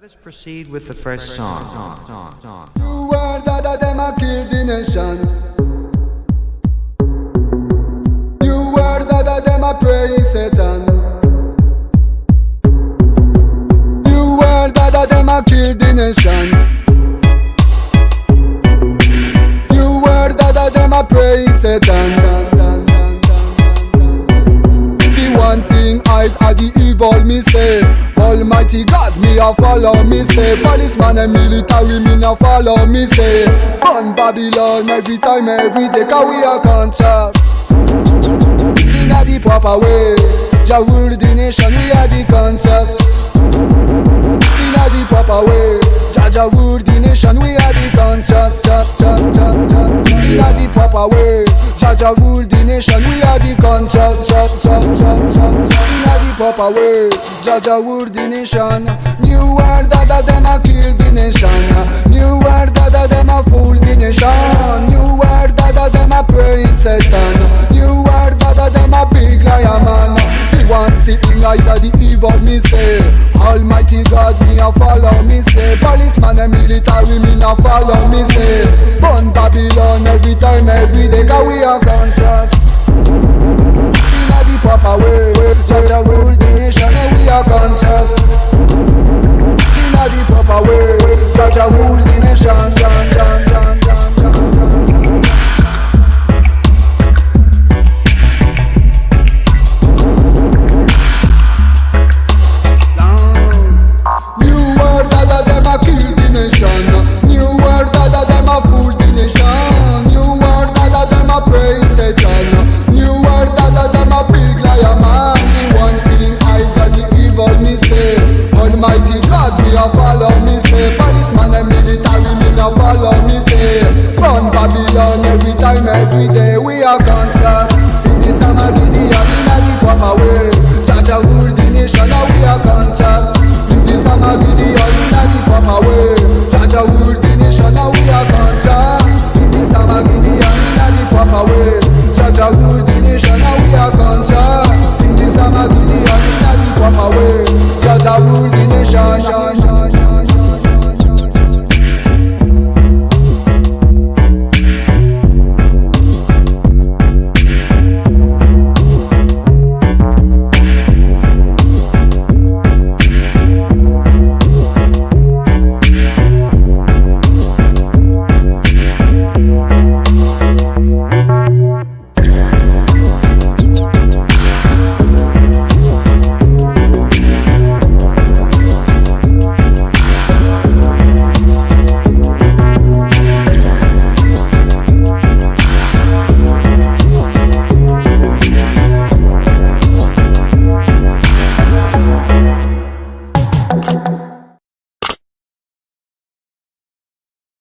Let us proceed with the first song. song, song, song. You were that of them a kill the nation. You were that of them a praise Satan. You were that of them a kill the nation. You were that of them a praise Satan. The one seeing eyes are the evil me say. Almighty God me a follow me say. Policeman and military me no follow me say. On Babylon every time every day 'cause we are conscious. In a the proper way. Jah rule the nation we are the conscious. In a the proper way. Jah Jah rule the nation we are the conscious. Jah, Jah, Jah, Jah, Jah. In a the proper way. Jah rule the nation we are the conscious. Jah, Jah, Jah, Jah, Jah. In a the proper way. Jah rule the nation. New world of them a kill the nation. New world of them a fool the nation. New world of them a praise Satan. women a follow me say. Burn Babylon every time, every day Cause we are conscious. Inna the proper way Jah rule the nation and we are conscious. Inna the proper way Jah rule the nation, John, John Cause I rule the nation.